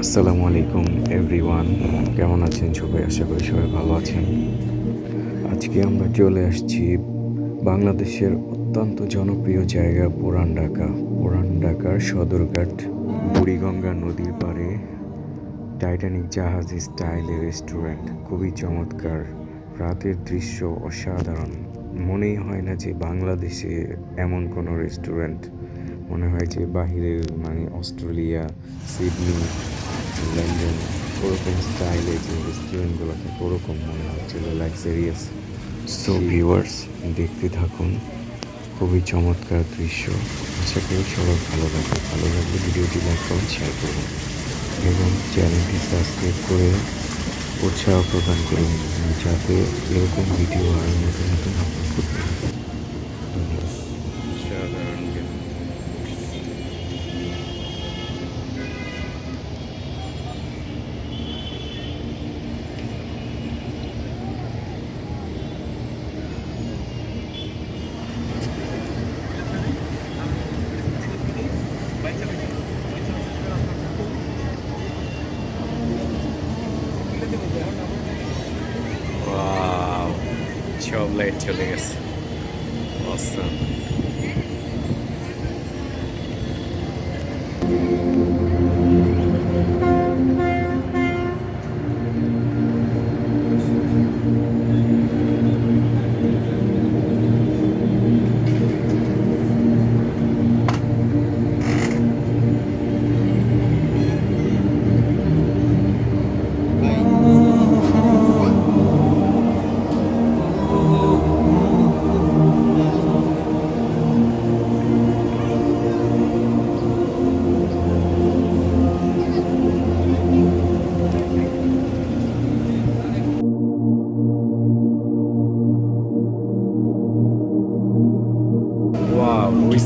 আসসালামু আলাইকুম এভরিওয়ান কেমন আছেন সবাই? আশা করি সবাই ভালো আছেন। আজকে আমরা চলে আসছি বাংলাদেশের অত্যন্ত জনপ্রিয় জায়গা, পুরান ঢাকা। পুরান ঢাকার সদরঘাট, বুড়িগঙ্গা নদীর পাড়ে টাইটানিক জাহাজ স্টাইলে রেস্টুরেন্ট। খুবই চমৎকার। রাতের দৃশ্য অসাধারণ। মনেই হয় না যে বাংলাদেশে এমন কোনো রেস্টুরেন্ট। মনে হয় যে বাহিরের মানে অস্ট্রেলিয়া, সিডনি লন্ডন ওরকম স্টাইলে যে রেস্টুরেন্টগুলো থাকে ওরকম মনে হচ্ছিল লাক্সারিয়াস সো ভিউয়ার্স দেখতে থাকুন খুবই চমৎকার দৃশ্য। আশা করি সবার ভালো লাগবে ভালো লাগলে ভিডিওটি লাইক করুন শেয়ার করুন। এবং চ্যানেলটি সাবস্ক্রাইব করে উৎসাহ প্রদান করুন। যাতে এরকম ভিডিও আরও নতুন নতুন আপলোড করতে সব লাইট চলে গেছে অসম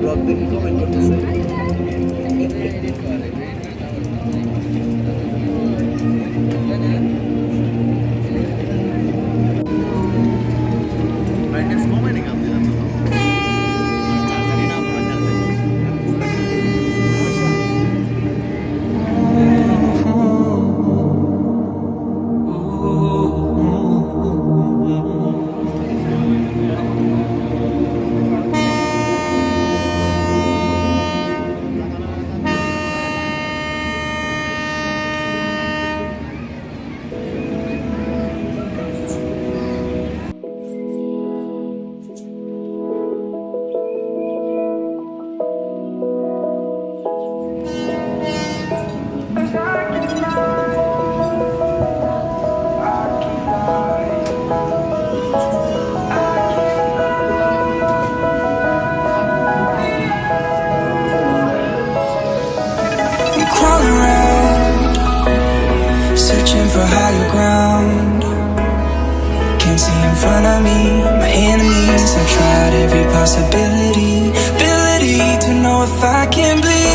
Blog দেখে কমেন্ট করতেছে। Searching for higher ground. Can't see in front of me, my enemies. I've tried every possibility, ability to know if I can bleed.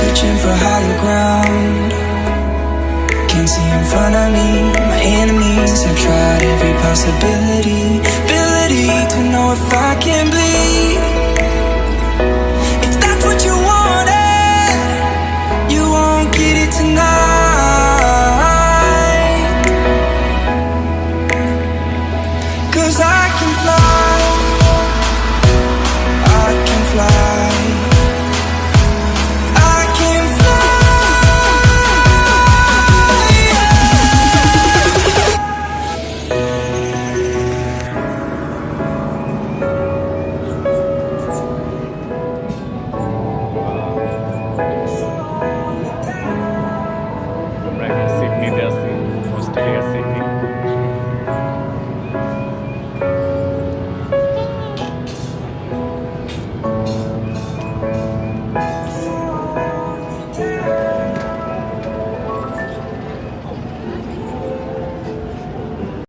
Searching for higher ground. Can't see in front of me, my enemies. I've tried every possibility, ability to know if I